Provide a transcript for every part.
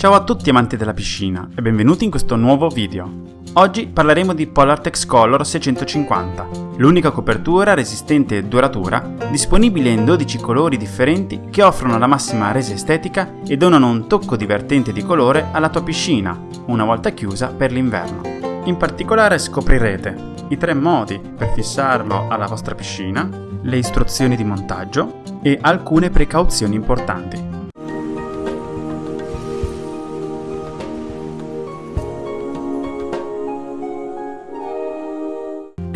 Ciao a tutti amanti della piscina e benvenuti in questo nuovo video. Oggi parleremo di Polartex Color 650, l'unica copertura resistente e duratura disponibile in 12 colori differenti che offrono la massima resa estetica e donano un tocco divertente di colore alla tua piscina, una volta chiusa per l'inverno. In particolare scoprirete i tre modi per fissarlo alla vostra piscina, le istruzioni di montaggio e alcune precauzioni importanti.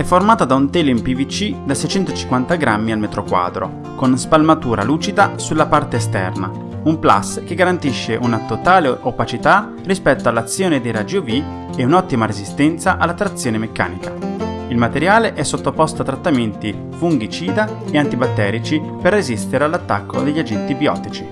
È formata da un telo in PVC da 650 grammi al metro quadro, con spalmatura lucida sulla parte esterna, un plus che garantisce una totale opacità rispetto all'azione dei raggi UV e un'ottima resistenza alla trazione meccanica. Il materiale è sottoposto a trattamenti fungicida e antibatterici per resistere all'attacco degli agenti biotici.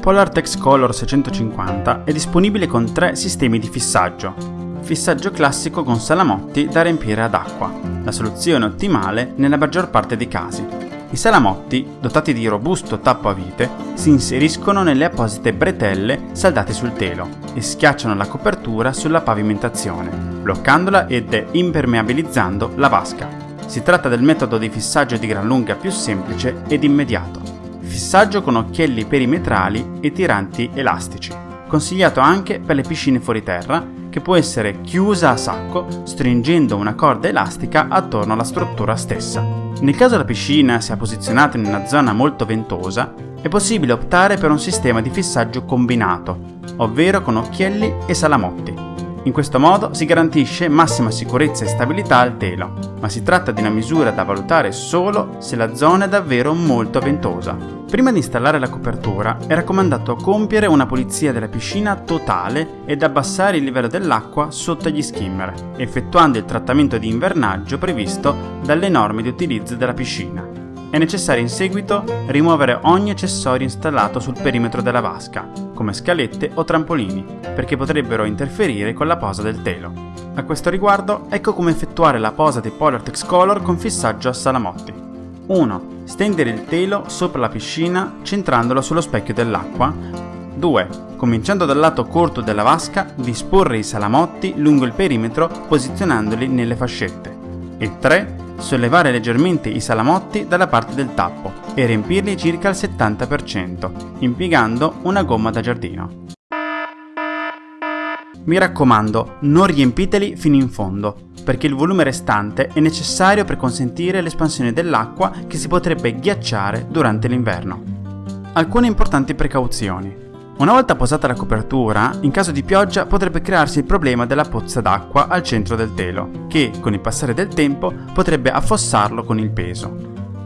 PolarTex Color 650 è disponibile con tre sistemi di fissaggio, fissaggio classico con salamotti da riempire ad acqua, la soluzione ottimale nella maggior parte dei casi. I salamotti, dotati di robusto tappo a vite, si inseriscono nelle apposite bretelle saldate sul telo e schiacciano la copertura sulla pavimentazione, bloccandola ed impermeabilizzando la vasca. Si tratta del metodo di fissaggio di gran lunga più semplice ed immediato. Fissaggio con occhielli perimetrali e tiranti elastici. Consigliato anche per le piscine fuori terra che può essere chiusa a sacco stringendo una corda elastica attorno alla struttura stessa. Nel caso la piscina sia posizionata in una zona molto ventosa, è possibile optare per un sistema di fissaggio combinato, ovvero con occhielli e salamotti. In questo modo si garantisce massima sicurezza e stabilità al telo, ma si tratta di una misura da valutare solo se la zona è davvero molto ventosa. Prima di installare la copertura è raccomandato compiere una pulizia della piscina totale ed abbassare il livello dell'acqua sotto gli skimmer, effettuando il trattamento di invernaggio previsto dalle norme di utilizzo della piscina. È necessario in seguito rimuovere ogni accessorio installato sul perimetro della vasca, come scalette o trampolini, perché potrebbero interferire con la posa del telo. A questo riguardo, ecco come effettuare la posa di Polartex Color con fissaggio a salamotti. 1. Stendere il telo sopra la piscina centrandolo sullo specchio dell'acqua. 2. Cominciando dal lato corto della vasca, disporre i salamotti lungo il perimetro posizionandoli nelle fascette. E 3 sollevare leggermente i salamotti dalla parte del tappo e riempirli circa al 70%, impiegando una gomma da giardino. Mi raccomando, non riempiteli fino in fondo, perché il volume restante è necessario per consentire l'espansione dell'acqua che si potrebbe ghiacciare durante l'inverno. Alcune importanti precauzioni. Una volta posata la copertura, in caso di pioggia potrebbe crearsi il problema della pozza d'acqua al centro del telo, che con il passare del tempo potrebbe affossarlo con il peso.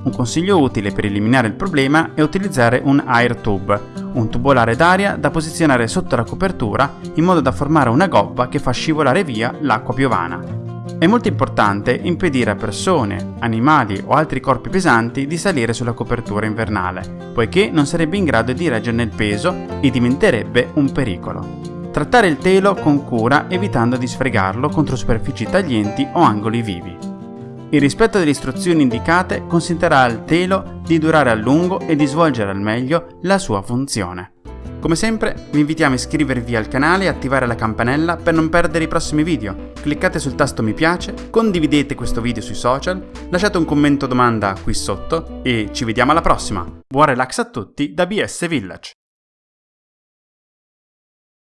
Un consiglio utile per eliminare il problema è utilizzare un air tube, un tubolare d'aria da posizionare sotto la copertura in modo da formare una gobba che fa scivolare via l'acqua piovana. È molto importante impedire a persone, animali o altri corpi pesanti di salire sulla copertura invernale, poiché non sarebbe in grado di reggerne il peso e diventerebbe un pericolo. Trattare il telo con cura evitando di sfregarlo contro superfici taglienti o angoli vivi. Il rispetto delle istruzioni indicate consentirà al telo di durare a lungo e di svolgere al meglio la sua funzione. Come sempre vi invitiamo a iscrivervi al canale e attivare la campanella per non perdere i prossimi video. Cliccate sul tasto mi piace, condividete questo video sui social, lasciate un commento o domanda qui sotto e ci vediamo alla prossima. Buon relax a tutti da BS Village!